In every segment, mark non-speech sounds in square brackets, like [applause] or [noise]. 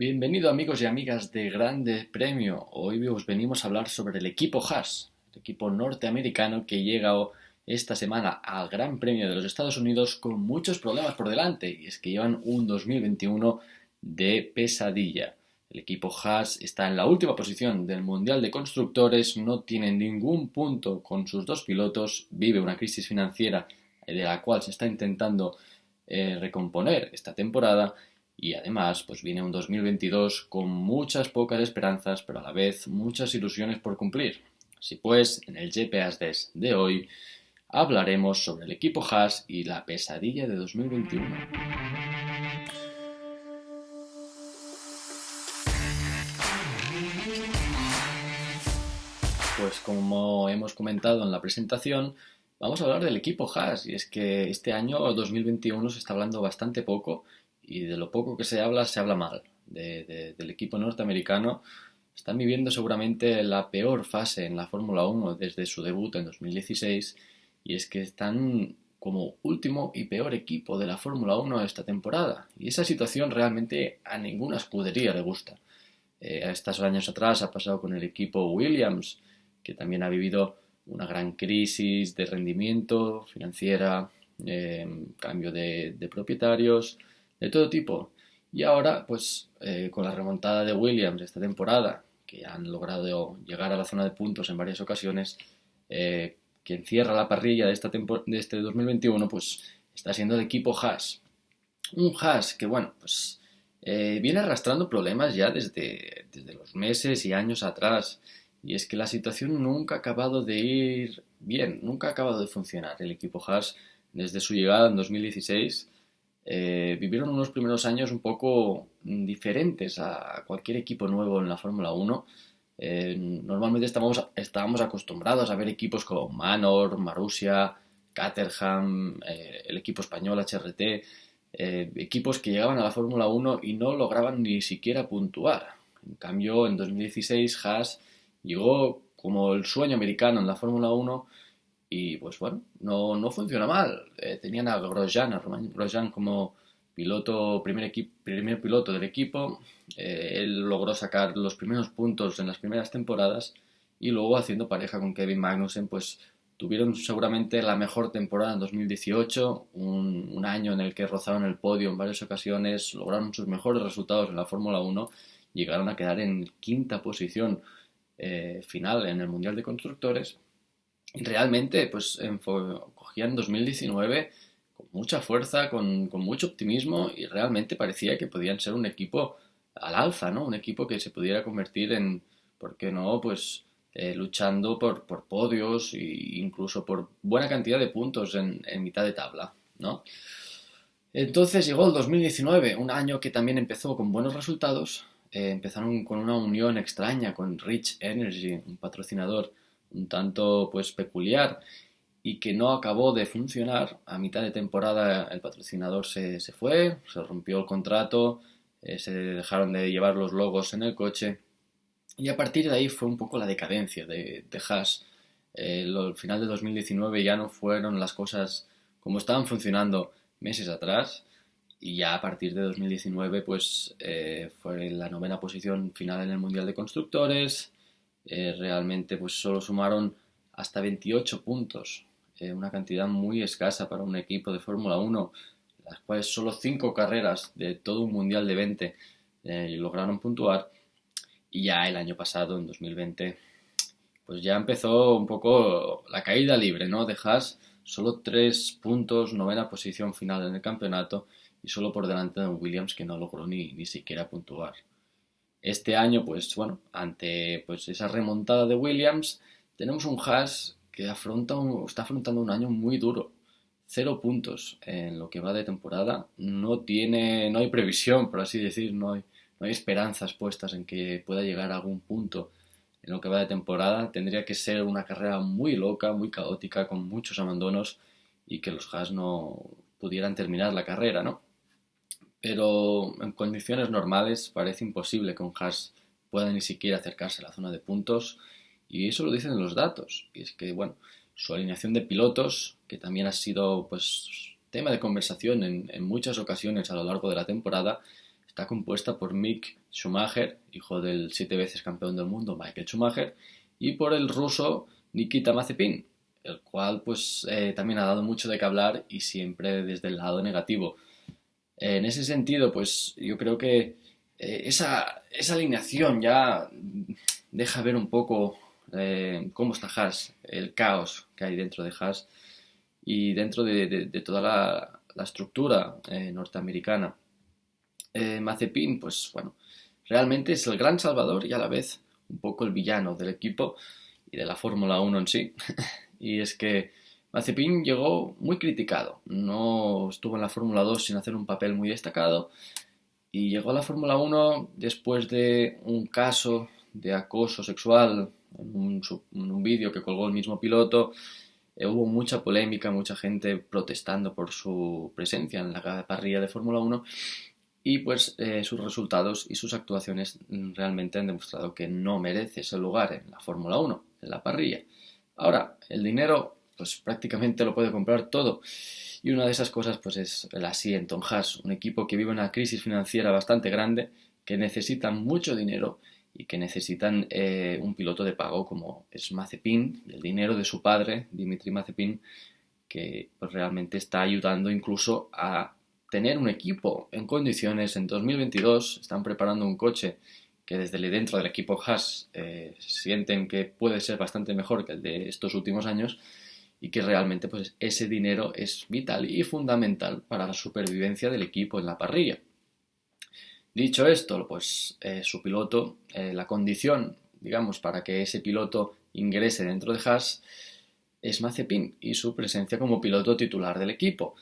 Bienvenido amigos y amigas de Grande Premio. Hoy os venimos a hablar sobre el equipo Haas, el equipo norteamericano que llega esta semana al Gran Premio de los Estados Unidos con muchos problemas por delante y es que llevan un 2021 de pesadilla. El equipo Haas está en la última posición del Mundial de Constructores, no tiene ningún punto con sus dos pilotos, vive una crisis financiera de la cual se está intentando eh, recomponer esta temporada y además, pues viene un 2022 con muchas pocas esperanzas, pero a la vez muchas ilusiones por cumplir. Así pues, en el GPS de hoy hablaremos sobre el equipo Haas y la pesadilla de 2021. Pues como hemos comentado en la presentación, vamos a hablar del equipo Haas y es que este año 2021 se está hablando bastante poco y de lo poco que se habla, se habla mal del equipo norteamericano. Están viviendo seguramente la peor fase en la Fórmula 1 desde su debut en 2016 y es que están como último y peor equipo de la Fórmula 1 esta temporada. Y esa situación realmente a ninguna escudería le gusta. Eh, estos años atrás ha pasado con el equipo Williams, que también ha vivido una gran crisis de rendimiento financiera, eh, cambio de propietarios, de todo tipo. Y ahora, pues eh, con la remontada de Williams esta temporada, que han logrado llegar a la zona de puntos en varias ocasiones, eh, quien cierra la parrilla de, esta de este 2021, pues está siendo el equipo Haas. Un Haas que, bueno, pues eh, viene arrastrando problemas ya desde, desde los meses y años atrás. Y es que la situación nunca ha acabado de ir bien, nunca ha acabado de funcionar. El equipo Haas, desde su llegada en 2016, eh, vivieron unos primeros años un poco diferentes a cualquier equipo nuevo en la Fórmula 1. Eh, normalmente estábamos, estábamos acostumbrados a ver equipos como Manor, Marussia, Caterham, eh, el equipo español HRT, equipos que llegaban a la Fórmula 1 y no lograban ni siquiera puntuar. En cambio, en 2016 Haas llegó como el sueño americano en la Fórmula 1 y pues bueno, no, no funciona mal. Eh, tenían a Grosjean, a Romain Grosjean como piloto, primer, primer piloto del equipo. Eh, él logró sacar los primeros puntos en las primeras temporadas y luego haciendo pareja con Kevin Magnussen, pues tuvieron seguramente la mejor temporada en 2018, un, un año en el que rozaron el podio en varias ocasiones, lograron sus mejores resultados en la Fórmula 1, llegaron a quedar en quinta posición eh, final en el Mundial de Constructores realmente pues cogían 2019 con mucha fuerza, con, mucho optimismo y realmente parecía que podían ser un equipo al alza, ¿no? Un equipo que se pudiera convertir en, ¿por qué no? Pues eh, luchando por, podios e incluso por buena cantidad de puntos en, mitad de tabla, ¿no? Entonces llegó el 2019, un año que también empezó con buenos resultados. Eh, empezaron con una unión extraña con Rich Energy, un patrocinador un tanto pues peculiar y que no acabó de funcionar. A mitad de temporada el patrocinador se, fue, se rompió el contrato, eh, se dejaron de llevar los logos en el coche y a partir de ahí fue un poco la decadencia de, de Haas. el final de 2019 ya no fueron las cosas como estaban funcionando meses atrás y ya a partir de 2019 pues eh, fue la novena posición final en el Mundial de Constructores, eh, realmente pues solo sumaron hasta 28 puntos, eh, una cantidad muy escasa para un equipo de Fórmula 1, las cuales solo 5 carreras de todo un mundial de 20 eh, lograron puntuar y ya el año pasado, en 2020, pues ya empezó un poco la caída libre, ¿no? De Haas, solo 3 puntos, novena posición final en el campeonato y solo por delante de Williams que no logró ni, ni siquiera puntuar. Este año, pues bueno, ante pues, esa remontada de Williams, tenemos un Haas que afronta está afrontando un año muy duro. Cero puntos en lo que va de temporada. No tiene, no hay previsión, por así decir, no hay, no hay esperanzas puestas en que pueda llegar a algún punto en lo que va de temporada. Tendría que ser una carrera muy loca, muy caótica, con muchos abandonos y que los Haas no pudieran terminar la carrera, ¿no? Pero en condiciones normales parece imposible que un Haas pueda ni siquiera acercarse a la zona de puntos y eso lo dicen los datos y es que bueno su alineación de pilotos que también ha sido pues tema de conversación en, muchas ocasiones a lo largo de la temporada está compuesta por Mick Schumacher, hijo del siete veces campeón del mundo Michael Schumacher, y por el ruso Nikita Mazepin, el cual pues eh, también ha dado mucho de qué hablar y siempre desde el lado negativo. En ese sentido, pues yo creo que eh, esa, esa, alineación ya deja ver un poco eh, cómo está Haas, el caos que hay dentro de Haas y dentro de, toda la, la estructura norteamericana. Mazepin, pues bueno, realmente es el gran salvador y a la vez un poco el villano del equipo y de la Fórmula 1 en sí. [laughs] y es que Mazepin llegó muy criticado. No estuvo en la Fórmula 2 sin hacer un papel muy destacado. Y llegó a la Fórmula 1 después de un caso de acoso sexual en un, vídeo que colgó el mismo piloto. Eh, hubo mucha polémica, mucha gente protestando por su presencia en la parrilla de Fórmula 1 y pues eh, sus resultados y sus actuaciones realmente han demostrado que no merece ese lugar en la Fórmula 1, en la parrilla. Ahora, el dinero pues prácticamente lo puede comprar todo. Y una de esas cosas pues es el asiento en Haas, un equipo que vive una crisis financiera bastante grande, que necesita mucho dinero y que necesitan eh, un piloto de pago como es Mazepin el dinero de su padre, Dimitri Mazepin, que pues, realmente está ayudando incluso a tener un equipo en condiciones. En 2022, están preparando un coche que desde dentro del equipo Haas eh, sienten que puede ser bastante mejor que el de estos últimos años y que realmente pues ese dinero es vital y fundamental para la supervivencia del equipo en la parrilla. Dicho esto, pues eh, su piloto, eh, la condición, digamos, para que ese piloto ingrese dentro de Haas es Mazepin y su presencia como piloto titular del equipo.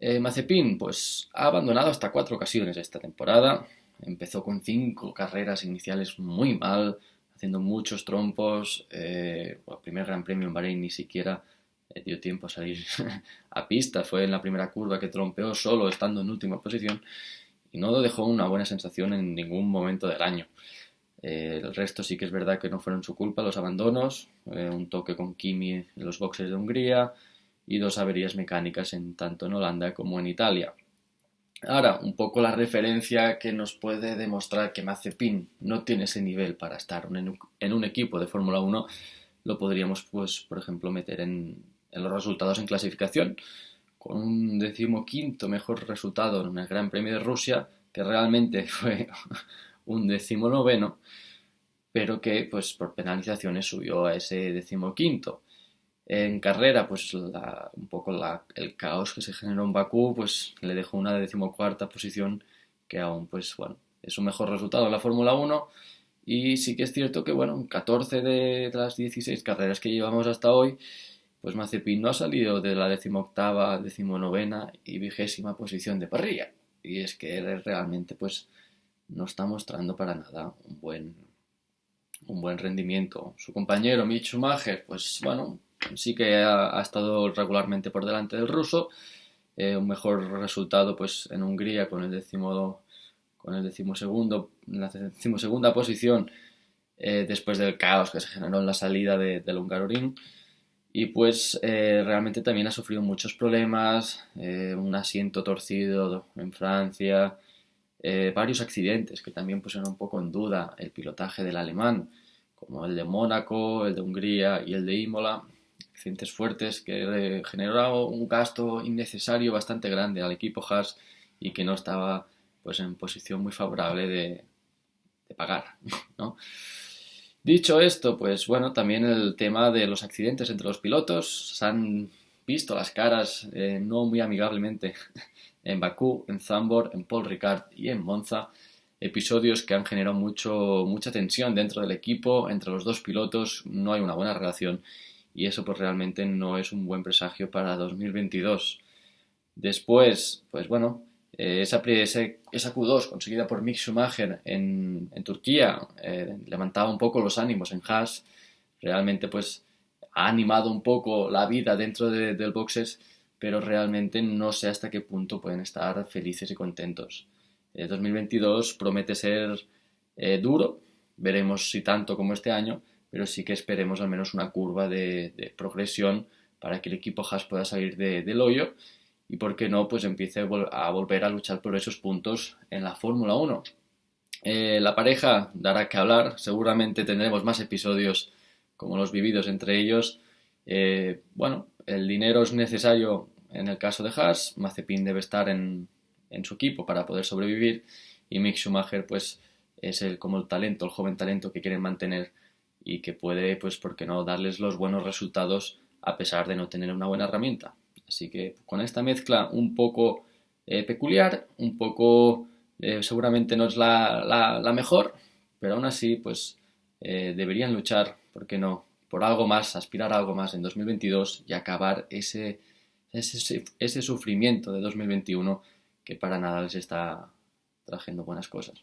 Eh, Mazepin, pues ha abandonado hasta cuatro ocasiones esta temporada. Empezó con cinco carreras iniciales muy mal, haciendo muchos trompos. Eh, el primer Gran Premio en Bahrein ni siquiera eh, dio tiempo a salir [laughs] a pista. Fue en la primera curva que trompeó solo estando en última posición y no dejó una buena sensación en ningún momento del año. el resto sí que es verdad que no fueron su culpa los abandonos, un toque con Kimi en los boxes de Hungría, y dos averías mecánicas en tanto en Holanda como en Italia. Ahora, un poco la referencia que nos puede demostrar que Mazepin no tiene ese nivel para estar en un equipo de Fórmula 1, lo podríamos, pues, por ejemplo, meter en, los resultados en clasificación, con un decimoquinto mejor resultado en el Gran Premio de Rusia, que realmente [laughs] fue un decimonoveno, pero que, pues, por penalizaciones subió a ese decimoquinto. En carrera, pues un poco el caos que se generó en Bakú, pues le dejó una decimocuarta posición que aún, pues bueno, es un mejor resultado en la Fórmula 1. Y sí que es cierto que, bueno, en 14 de las 16 carreras que llevamos hasta hoy, pues Mazepin no ha salido de la decimoctava, decimonovena y vigésima posición de parrilla. Y es que realmente, pues, no está mostrando para nada un buen, un buen rendimiento. Su compañero Mitch Schumacher, pues, bueno, sí que ha, estado regularmente por delante del ruso. Eh, un mejor resultado pues en Hungría con el décimo con el decimosegundo, la decimosegunda posición eh, después del caos que se generó en la salida del Hungaroring y pues eh, realmente también ha sufrido muchos problemas, un asiento torcido en Francia, varios accidentes que también pusieron un poco en duda el pilotaje del alemán, como el de Mónaco, el de Hungría y el de Imola, accidentes fuertes que generó un gasto innecesario bastante grande al equipo Haas y que no estaba pues en posición muy favorable de, pagar, [laughs] ¿no? Dicho esto, pues bueno, también el tema de los accidentes entre los pilotos, se han visto las caras eh, no muy amigablemente [laughs] en Bakú, en Zambor, en Paul Ricard y en Monza, episodios que han generado mucho, mucha tensión dentro del equipo, entre los dos pilotos, no hay una buena relación y eso pues realmente no es un buen presagio para 2022. Después, pues bueno, eh, esa, esa, Q2 conseguida por Mick Schumacher en, Turquía eh, levantaba un poco los ánimos en Haas, realmente pues ha animado un poco la vida dentro del boxes, pero realmente no sé hasta qué punto pueden estar felices y contentos. 2022 eh, promete ser duro, veremos si tanto como este año, pero sí que esperemos al menos una curva de, progresión para que el equipo Haas pueda salir del hoyo y por qué no, pues empiece a volver a luchar por esos puntos en la Fórmula 1. Eh, la pareja dará que hablar, seguramente tendremos más episodios como los vividos entre ellos. Eh, bueno, el dinero es necesario en el caso de Haas, Mazepin debe estar en, en su equipo para poder sobrevivir y Mick Schumacher pues es el, como el talento, el joven talento que quieren mantener y que puede, pues, ¿por qué no?, darles los buenos resultados a pesar de no tener una buena herramienta. Así que con esta mezcla un poco eh, peculiar, un poco eh, seguramente no es la, mejor, pero aún así pues eh, deberían luchar, ¿por qué no?, por algo más, aspirar a algo más en 2022 y acabar ese, ese, ese sufrimiento de 2021 que para nada les está trayendo buenas cosas.